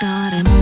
thought I'm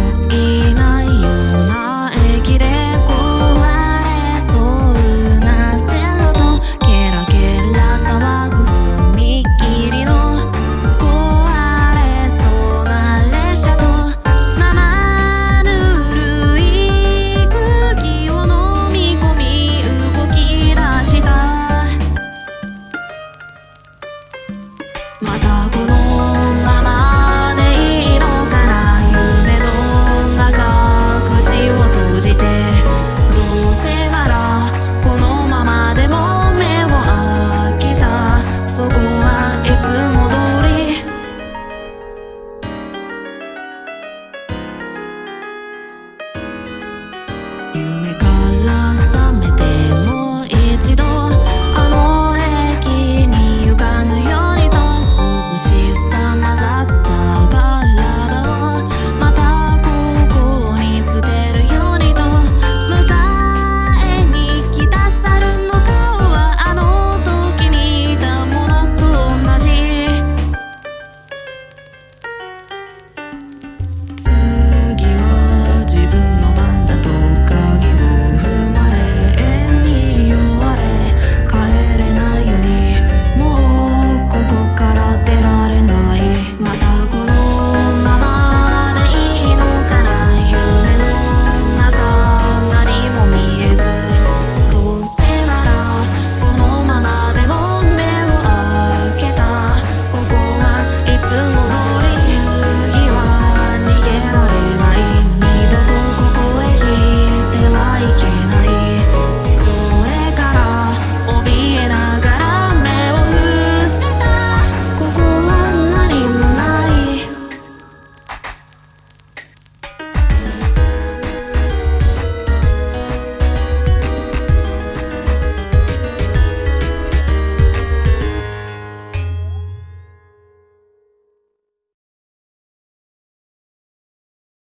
夢からさ